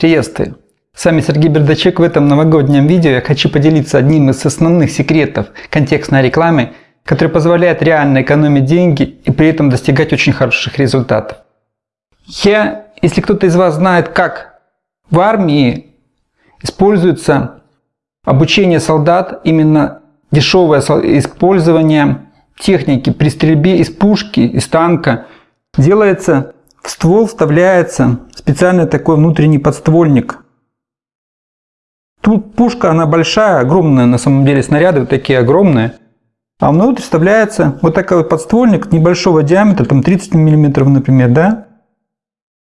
Приветствую! С вами Сергей Бердачек. В этом новогоднем видео я хочу поделиться одним из основных секретов контекстной рекламы, который позволяет реально экономить деньги и при этом достигать очень хороших результатов. Я, если кто-то из вас знает, как в армии используется обучение солдат, именно дешевое использование техники при стрельбе из пушки, из танка, делается в ствол вставляется специальный такой внутренний подствольник. Тут пушка, она большая, огромная, на самом деле снаряды вот такие огромные. А внутрь вставляется вот такой вот подствольник небольшого диаметра, там 30 мм, например, да?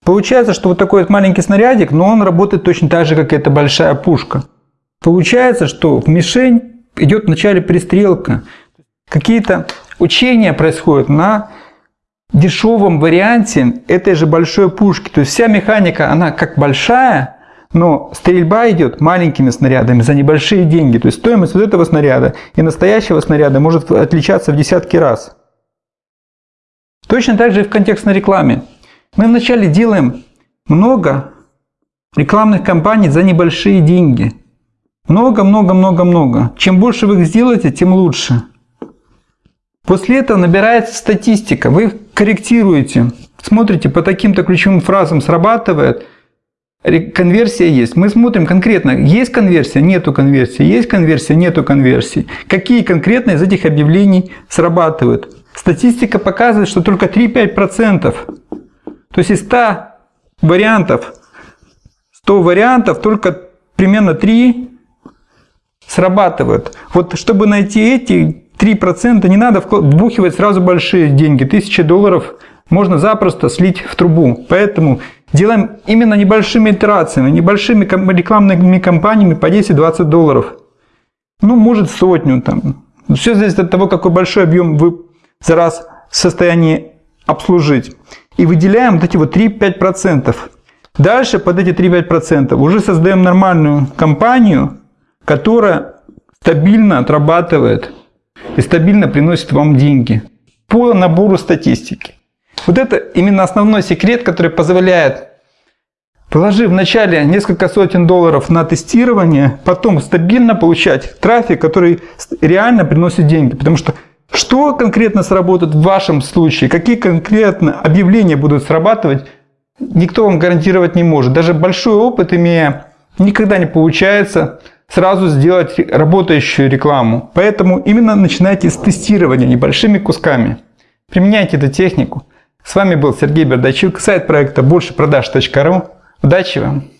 Получается, что вот такой вот маленький снарядик, но он работает точно так же, как и эта большая пушка. Получается, что в мишень идет вначале пристрелка. Какие-то учения происходят на дешевом варианте этой же большой пушки. То есть вся механика, она как большая, но стрельба идет маленькими снарядами за небольшие деньги. То есть стоимость вот этого снаряда и настоящего снаряда может отличаться в десятки раз. Точно так же и в контекстной рекламе. Мы вначале делаем много рекламных кампаний за небольшие деньги. Много-много-много-много. Чем больше вы их сделаете, тем лучше. После этого набирается статистика. Вы корректируете, смотрите по таким-то ключевым фразам срабатывает, конверсия есть. Мы смотрим конкретно, есть конверсия, нету конверсии, есть конверсия, нету конверсии. Какие конкретно из этих объявлений срабатывают. Статистика показывает, что только 3-5%. То есть из 100 вариантов, 100 вариантов, только примерно 3 срабатывают. Вот чтобы найти эти 3% не надо вбухивать сразу большие деньги. Тысячи долларов можно запросто слить в трубу. Поэтому делаем именно небольшими итерациями, небольшими рекламными кампаниями по 10-20 долларов. Ну, может сотню там. Все зависит от того, какой большой объем вы за раз в состоянии обслужить. И выделяем вот эти вот 3-5%. Дальше под эти 3-5% уже создаем нормальную компанию, которая стабильно отрабатывает и стабильно приносит вам деньги по набору статистики. Вот это именно основной секрет, который позволяет, положив вначале несколько сотен долларов на тестирование, потом стабильно получать трафик, который реально приносит деньги. Потому что что конкретно сработает в вашем случае, какие конкретно объявления будут срабатывать, никто вам гарантировать не может. Даже большой опыт имея, никогда не получается сразу сделать работающую рекламу. Поэтому именно начинайте с тестирования небольшими кусками. Применяйте эту технику. С вами был Сергей Бердачук, сайт проекта большепродаж.ру. Удачи вам!